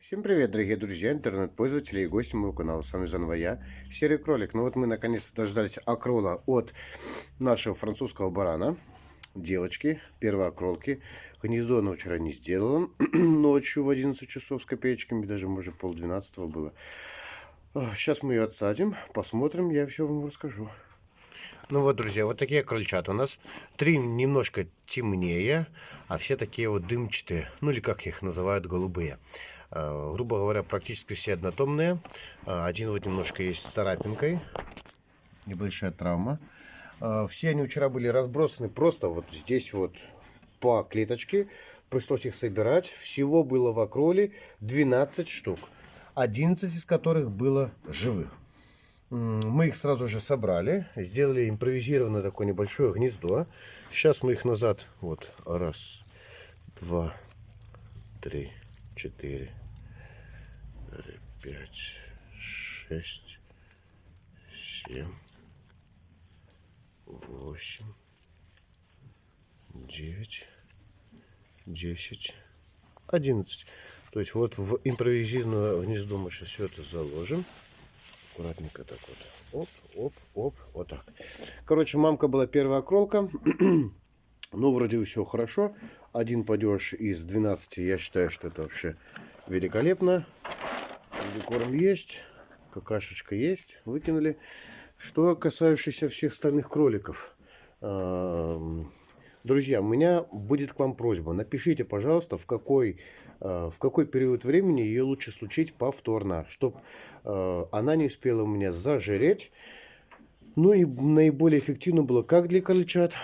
Всем привет, дорогие друзья, интернет-пользователи и гости моего канала. С вами заново я, Серый Кролик. Ну вот мы наконец-то дождались акрола от нашего французского барана. Девочки, первые окролки. Гнездо она вчера не сделала. Ночью в 11 часов с копеечками, даже может пол двенадцатого было. Сейчас мы ее отсадим, посмотрим, я все вам расскажу. Ну вот, друзья, вот такие крольчата у нас. Три немножко темнее, а все такие вот дымчатые, ну или как их называют, голубые. Э, грубо говоря, практически все однотомные. Э, один вот немножко есть с царапинкой. Небольшая травма. Э, все они вчера были разбросаны просто вот здесь вот по клеточке. Пришлось их собирать. Всего было в окроле 12 штук. 11 из которых было живых. Мы их сразу же собрали, сделали импровизированное такое небольшое гнездо. Сейчас мы их назад, вот, раз, два, три, четыре, пять, шесть, семь, восемь, девять, десять, одиннадцать. То есть вот в импровизированное гнездо мы сейчас все это заложим аккуратненько так вот. Оп, оп, оп, вот так. Короче, мамка была первая кролка. Ну, вроде все хорошо. Один падеж из 12, я считаю, что это вообще великолепно. Корм есть, какашечка есть, выкинули. Что касающееся всех остальных кроликов. Друзья, у меня будет к вам просьба. Напишите, пожалуйста, в какой, э, в какой период времени ее лучше случить повторно, чтобы э, она не успела у меня зажиреть. Ну и наиболее эффективно было как для крольчат,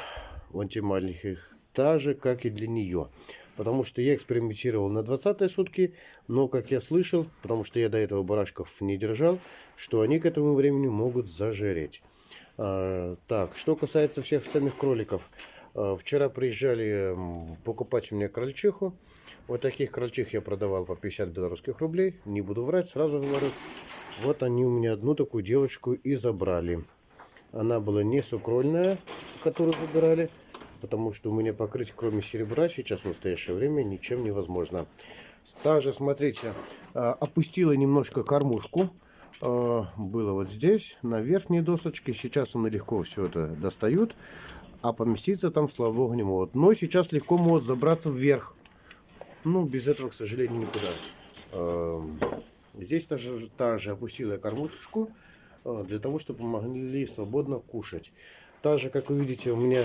антималеньких, так же, как и для нее. Потому что я экспериментировал на 20 сутки, но, как я слышал, потому что я до этого барашков не держал, что они к этому времени могут зажиреть. А, так, что касается всех остальных кроликов – Э, вчера приезжали покупать у меня крольчиху. Вот таких крольчих я продавал по 50 белорусских рублей. Не буду врать, сразу говорю. Вот они у меня одну такую девочку и забрали. Она была не сукрольная, которую забирали. Потому что у меня покрыть, кроме серебра, сейчас в настоящее время ничем невозможно. Также, смотрите, э, опустила немножко кормушку. Э, было вот здесь, на верхней досочке. Сейчас она легко все это достают а поместиться там, слава богу, не могут. Но сейчас легко могут забраться вверх. Ну, без этого, к сожалению, никуда. Эм, здесь также, также опустила я кормушечку, для того, чтобы могли свободно кушать. Так же, как вы видите, у меня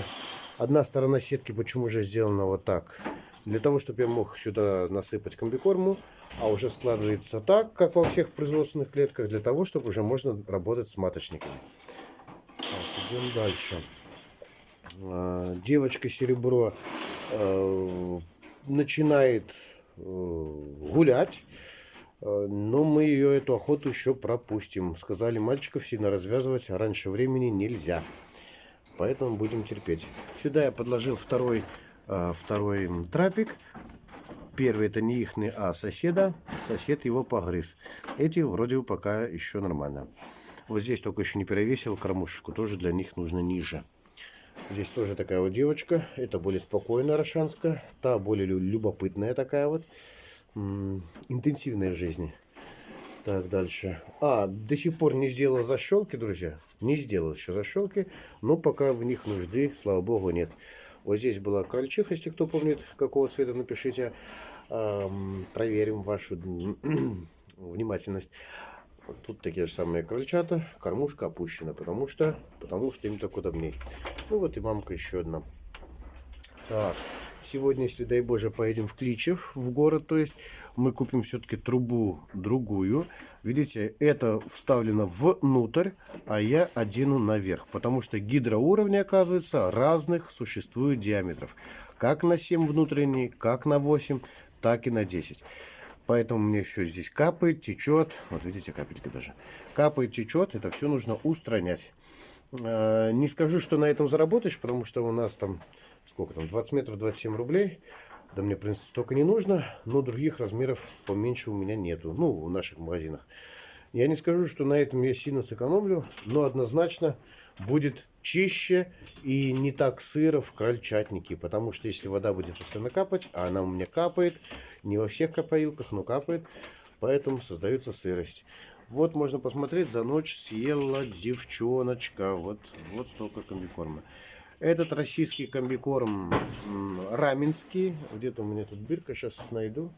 одна сторона сетки почему же сделана вот так. Для того, чтобы я мог сюда насыпать комбикорму, а уже складывается так, как во всех производственных клетках, для того, чтобы уже можно работать с маточниками. Так, идем дальше. А, девочка серебро э, начинает э, гулять, э, но мы ее эту охоту еще пропустим. Сказали мальчиков сильно развязывать раньше времени нельзя. Поэтому будем терпеть. Сюда я подложил второй, второй трапик. Первый это не их, а соседа. Сосед его погрыз. Эти вроде бы пока еще нормально. Вот здесь только еще не перевесил кормушечку. Тоже для них нужно ниже. Здесь тоже такая вот девочка. Это более спокойная рошанская. Та более любопытная такая вот. Интенсивная в жизни. Так, дальше. А, до сих пор не сделал защелки, друзья. Не сделал еще защелки. Но пока в них нужды, слава богу, нет. Вот здесь была крольчиха, если кто помнит, какого цвета, напишите. Проверим вашу внимательность. Тут такие же самые крольчата. Кормушка опущена, потому что, потому что им так удобней. Ну вот и мамка еще одна. Так, сегодня, если дай боже, поедем в Кличев, в город, то есть мы купим все-таки трубу другую. Видите, это вставлено внутрь, а я одену наверх, потому что гидроуровни, оказывается, разных существуют диаметров. Как на 7 внутренний, как на 8, так и на 10. Поэтому мне все здесь капает, течет. Вот видите, капельки даже. Капает, течет. Это все нужно устранять. А, не скажу, что на этом заработаешь, потому что у нас там, сколько там, 20 метров, 27 рублей. Да мне, в принципе, столько не нужно. Но других размеров поменьше у меня нету. Ну, в наших магазинах. Я не скажу, что на этом я сильно сэкономлю. Но однозначно будет чище и не так сыро в крольчатнике. Потому что если вода будет постоянно капать, а она у меня капает, не во всех капаилках, но капает, поэтому создается сырость. Вот можно посмотреть, за ночь съела девчоночка. Вот, вот столько комбикорма. Этот российский комбикорм раменский. Где-то у меня тут бирка, сейчас найду.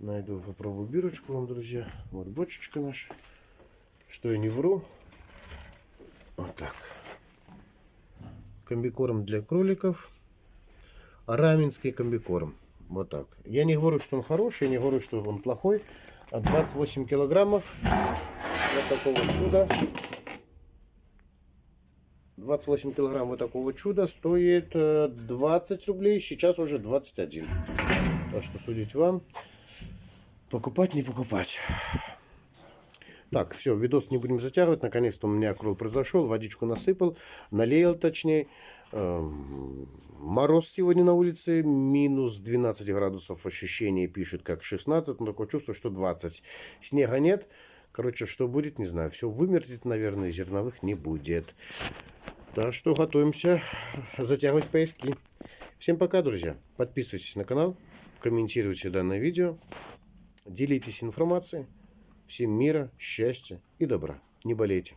Найду, попробую бирочку вам, друзья. Вот бочечка наша. Что я не вру. Вот так. Комбикорм для кроликов. Раменский комбикорм. Вот так. Я не говорю, что он хороший, я не говорю, что он плохой. А 28 килограммов. Вот такого чуда. 28 килограмм вот такого чуда стоит 20 рублей. Сейчас уже 21. Так что судить вам. Покупать, не покупать. Так, все, видос не будем затягивать. Наконец-то у меня крол произошел. Водичку насыпал. Налеял точнее. Эм, мороз сегодня на улице. Минус 12 градусов. Ощущение пишет как 16. Но такое чувство, что 20. Снега нет. Короче, что будет, не знаю. Все вымерзнет, наверное. Зерновых не будет. Так что готовимся затягивать поиски. Всем пока, друзья. Подписывайтесь на канал. Комментируйте данное видео. Делитесь информацией. Всем мира, счастья и добра. Не болейте.